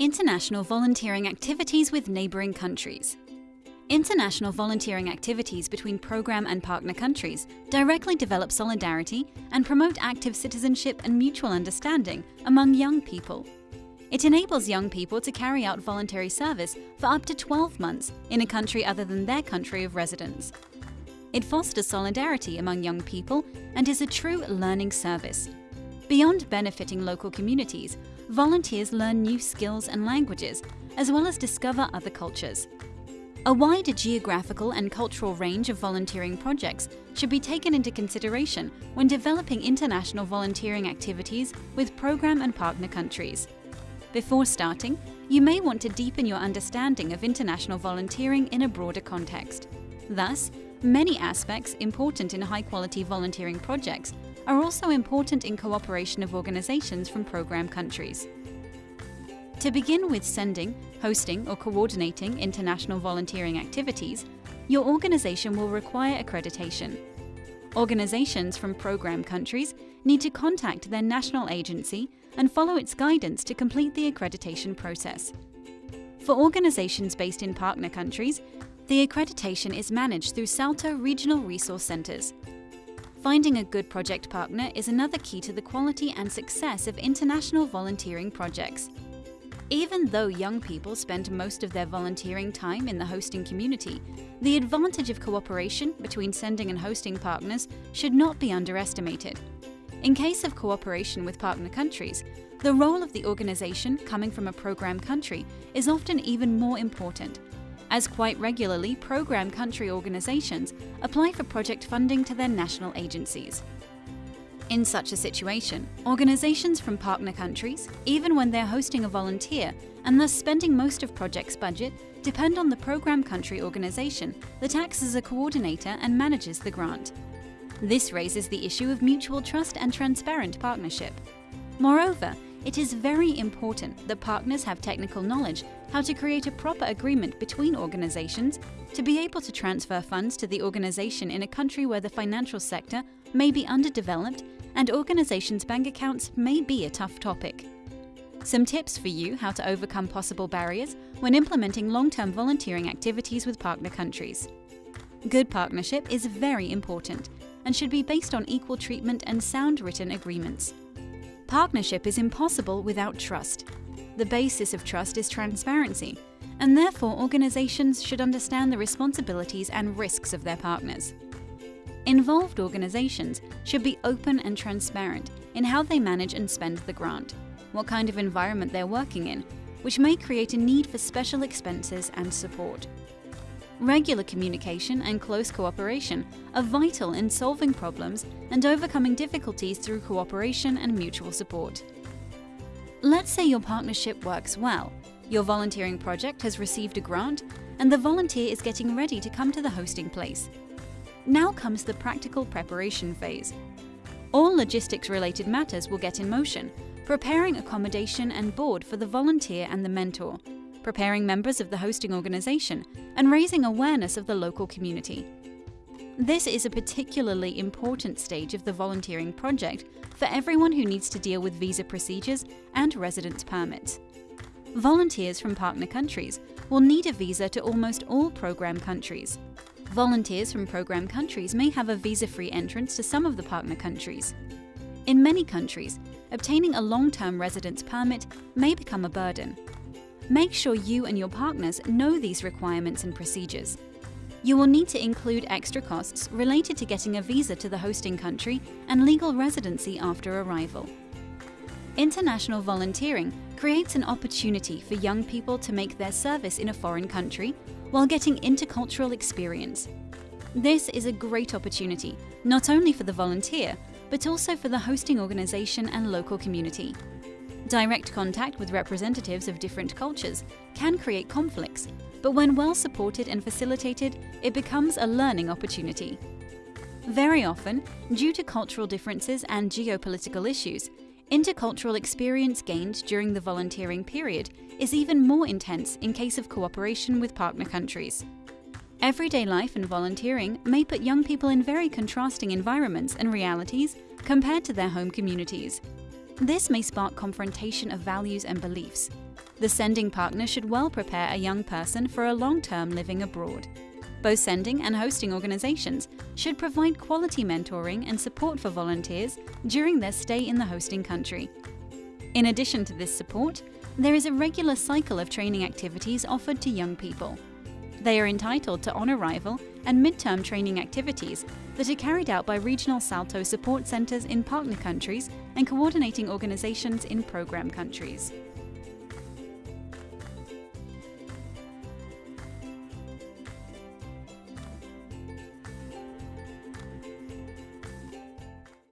International volunteering activities with neighbouring countries. International volunteering activities between program and partner countries directly develop solidarity and promote active citizenship and mutual understanding among young people. It enables young people to carry out voluntary service for up to 12 months in a country other than their country of residence. It fosters solidarity among young people and is a true learning service. Beyond benefiting local communities, volunteers learn new skills and languages, as well as discover other cultures. A wider geographical and cultural range of volunteering projects should be taken into consideration when developing international volunteering activities with program and partner countries. Before starting, you may want to deepen your understanding of international volunteering in a broader context. Thus, many aspects important in high-quality volunteering projects are also important in cooperation of organizations from program countries. To begin with sending, hosting or coordinating international volunteering activities, your organization will require accreditation. Organizations from program countries need to contact their national agency and follow its guidance to complete the accreditation process. For organizations based in partner countries, the accreditation is managed through SALTO regional resource centers. Finding a good project partner is another key to the quality and success of international volunteering projects. Even though young people spend most of their volunteering time in the hosting community, the advantage of cooperation between sending and hosting partners should not be underestimated. In case of cooperation with partner countries, the role of the organization coming from a program country is often even more important as quite regularly program country organizations apply for project funding to their national agencies. In such a situation, organizations from partner countries, even when they're hosting a volunteer and thus spending most of project's budget, depend on the program country organization that acts as a coordinator and manages the grant. This raises the issue of mutual trust and transparent partnership. Moreover, it is very important that partners have technical knowledge how to create a proper agreement between organizations to be able to transfer funds to the organization in a country where the financial sector may be underdeveloped and organizations' bank accounts may be a tough topic. Some tips for you how to overcome possible barriers when implementing long-term volunteering activities with partner countries. Good partnership is very important and should be based on equal treatment and sound written agreements. Partnership is impossible without trust. The basis of trust is transparency, and therefore organizations should understand the responsibilities and risks of their partners. Involved organizations should be open and transparent in how they manage and spend the grant, what kind of environment they're working in, which may create a need for special expenses and support. Regular communication and close cooperation are vital in solving problems and overcoming difficulties through cooperation and mutual support. Let's say your partnership works well. Your volunteering project has received a grant and the volunteer is getting ready to come to the hosting place. Now comes the practical preparation phase. All logistics-related matters will get in motion, preparing accommodation and board for the volunteer and the mentor, preparing members of the hosting organization, and raising awareness of the local community. This is a particularly important stage of the volunteering project for everyone who needs to deal with visa procedures and residence permits. Volunteers from partner countries will need a visa to almost all program countries. Volunteers from program countries may have a visa-free entrance to some of the partner countries. In many countries, obtaining a long-term residence permit may become a burden, Make sure you and your partners know these requirements and procedures. You will need to include extra costs related to getting a visa to the hosting country and legal residency after arrival. International volunteering creates an opportunity for young people to make their service in a foreign country while getting intercultural experience. This is a great opportunity, not only for the volunteer, but also for the hosting organization and local community. Direct contact with representatives of different cultures can create conflicts, but when well supported and facilitated, it becomes a learning opportunity. Very often, due to cultural differences and geopolitical issues, intercultural experience gained during the volunteering period is even more intense in case of cooperation with partner countries. Everyday life and volunteering may put young people in very contrasting environments and realities compared to their home communities. This may spark confrontation of values and beliefs. The sending partner should well prepare a young person for a long-term living abroad. Both sending and hosting organizations should provide quality mentoring and support for volunteers during their stay in the hosting country. In addition to this support, there is a regular cycle of training activities offered to young people. They are entitled to on arrival and midterm training activities that are carried out by regional SALTO support centres in partner countries and coordinating organisations in programme countries.